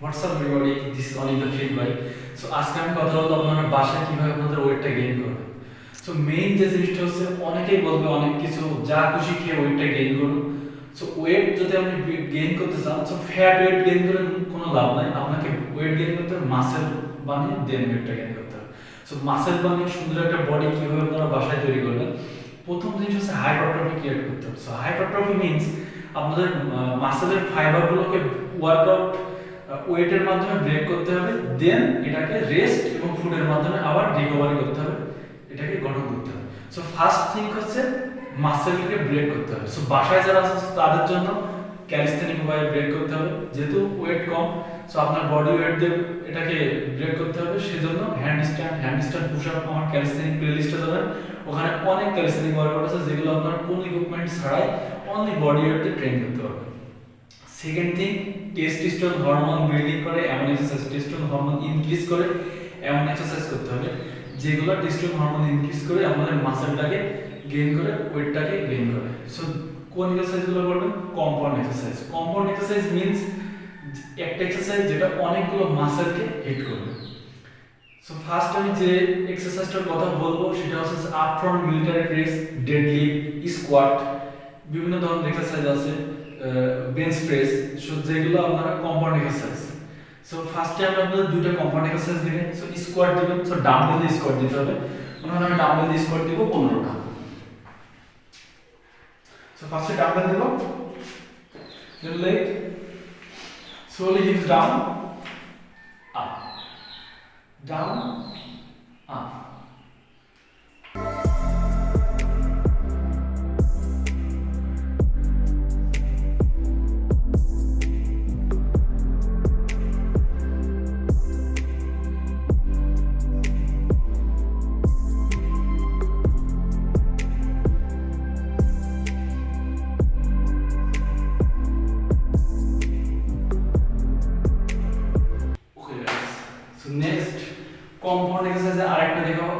What's up everybody this is Anik the field ভাই so আজকে আমি কথা বলব আপনারা বাসায় কীভাবে আপনাদের ওয়েটটা গেইন করবেন। সো মেইন যে জিনিসটা হচ্ছে, অনেকেই বলবে অনেক কিছু, যা খুশি খেয়ে ওয়েটটা গেইন করুন। সো ওয়েট যদি আপনি গেইন করতে চান সো ফ্যাট ওয়েট গেইন করে কোনো লাভ নাই। আপনাকে ওয়েট গেইন করতে মাসেল বানিয়ে দেন ওয়েটটা গেইন করতে হবে। সো মাসেল বানিয়ে সুন্দর একটা বডি কীভাবে আপনারা বাসায় তৈরি করবেন, প্রথম জিনিস হচ্ছে হাইপারট্রফি ক্রিয়েট করতে হবে। সো হাইপারট্রফি মিনস আপনাদের মাসেলের ফাইবারগুলোকে ওয়ার্কআউট ওয়েটের মাধ্যমে ব্রেক করতে হবে দেন এটাকে রেস্ট এবং ফুডের মাধ্যমে আবার রিকভারি করতে হবে, এটাকে গঠন করতে হবে। সো ফার্স্ট থিং হচ্ছে মাসেলকে ব্রেক করতে হবে। সো বাসায় যারা আছে তাদের জন্য ক্যালিস্থেনিক উপায়ে ব্রেক করতে হবে, যেহেতু ওয়েট কম সো আপনার বডি ওয়েট দিয়ে এটাকে ব্রেক করতে হবে, সেজন্য handstand handstand push up আমার ক্যালিস্থেনিক প্লেলিস্টে যাবেন ওখানে অনেক ক্যালিস্থেনিক ওয়ার্কআউট আছে, যেগুলো আপনার কোনো ইকুইপমেন্ট ছাড়াই অনলি বডি ওয়েট দিয়ে ট্রেন করতে পারবেন second thing testosterone hormone building করে, এমন এক্সারসাইজ টেস্টোস্টেরন হরমোন ইনক্রিজ করে, এমন এক্সারসাইজ করতে হবে, যেগুলো টেস্টোস্টেরন হরমোন ইনক্রিজ করে আমাদের মাসেলটাকে গেইন করে ওয়েটটাকে গেইন করে। সো কোন এক্সারসাইজগুলো করবেন compound exercise compound exercise means একটা এক্সারসাইজ যেটা অনেকগুলো মাসেলকে হিট করবে। সো ফার্স্ট আমি যে এক্সারসাইজটার কথা বলব, সেটা হচ্ছে up front military press deadlift squat বিভিন্ন ধরনের এক্সারসাইজ আছে। বেঞ্চ প্রেস সো যেগুলো আপনারা কম্পাউন্ড এক্সারসাইজ সো ফার্স্টে আমি আপনাদের দুটো কম্পাউন্ড এক্সারসাইজ দিবেন সো স্কোয়াট দিবেন সো ডাম্বেল দিয়ে দিতে হবে। মনে হয় আমি ডাম্বেল দিয়ে স্কোয়াট দিব পনেরোটা। সো ফার্স্টে ডাম্বেল দিব then leg slowly hips down, up down, up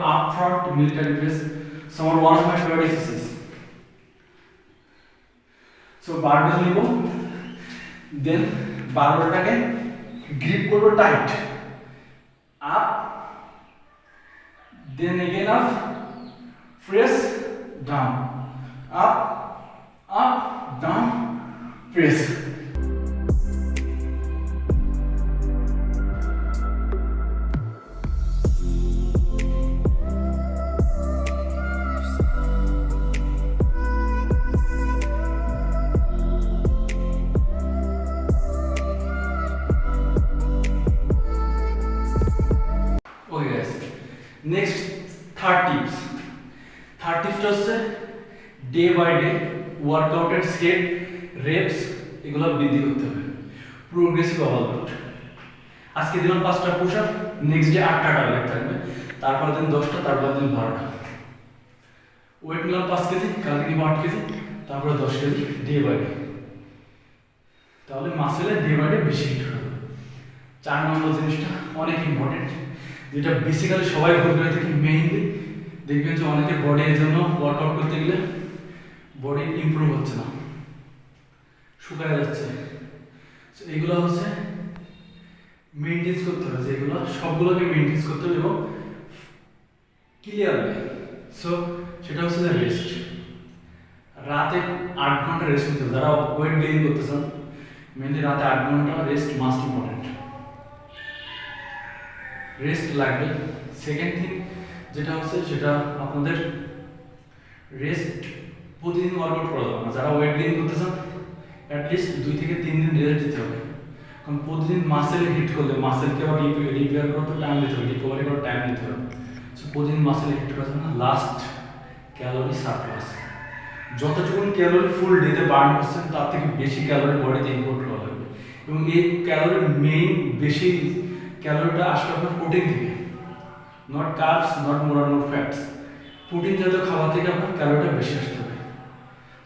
আরেকটা দেখাবো up front military press so আমার one of my favourite exercise so barbell নিব দেন বারবেলটাকে গ্রিপ করব tight up then again up press down up up down press next third tips third টিপসটা হচ্ছে day by day ওয়ার্কআউটের set reps এগুলো বৃদ্ধি করতে হবে। প্রোগ্রেসিভ ওভারলোড আজকে দিলাম পাঁচটা পুশ আপ নেক্সট ডে আটটা টার্গেট থাকবে। তারপর দিন দশটা তারপর দিন বারোটা। ওয়েট নিলাম পাঁচ কেজি, কালকে নিব আট কেজি, তারপরে দশ কেজি ডে বাই ডে তাহলে মাসেলে ডে বাই ডে বেশি হিট হবে। চার নম্বর জিনিসটা, অনেক ইম্পর্টেন্ট যেটা বেসিক্যালি সবাই ভুল করে থাকি মেইনলি দেখবেন যে অনেকের বডি এর জন্য ওয়ার্কআউট করতে গেলে বডি ইমপ্রুভ হচ্ছে না। শুকায় যাচ্ছে। এগুলো হচ্ছে মেনটেন্স করতে হবে যেগুলো সবগুলোকে মেনটেন্স করতে হবে এবং ক্লিয়ারলি সো সেটা হচ্ছে রেস্ট রাতে আট ঘণ্টা রেস্ট নিতে হবে। যারা ওয়েট গেইন করতে চান মেনলি রাতে আট ঘণ্টা রেস্ট মাস্ট ইম্পর্টেন্ট রেস্ট লাগবে সেকেন্ড থিং যেটা হচ্ছে, সেটা আপনাদের রেস্ট প্রতিদিন ওয়ার্কআউট করা যাবে না যারা ওয়েট গেইন করতে চান অ্যাটলিস্ট দুই থেকে তিন দিন রেস্ট দিতে হবে। কারণ প্রতিদিন মাসেলে হিট করলে মাসেলকে আবার রিপেয়ার করতে টাইম দিতে হবে রিকভারি করার টাইম দিতে হবে। সো প্রতিদিন মাসেলে হিট করা না লাস্ট ক্যালোরি সারপ্লাস যতটুকু ক্যালোরি ফুল ডেতে বার্ন করছেন, তার থেকে বেশি ক্যালোরি বডিতে ইনপুট করা লাগবে। এবং এই ক্যালোরি মেইন বেশি ক্যালোরিটা আসবে আপনার প্রোটিন থেকে। নট কার্বস নট মোরা নো ফ্যাটস প্রোটিন জাতীয় খাবার থেকে আপনার ক্যালোরিটা বেশি আসতে হবে।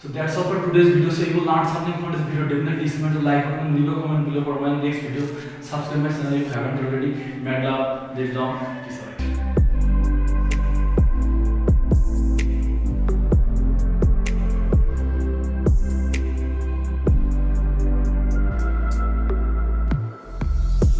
So that's of today's video so you will something from this video definitely smart to like করুন leave a comment below for my next video subscribe my channel if haven't already ম্যাডা this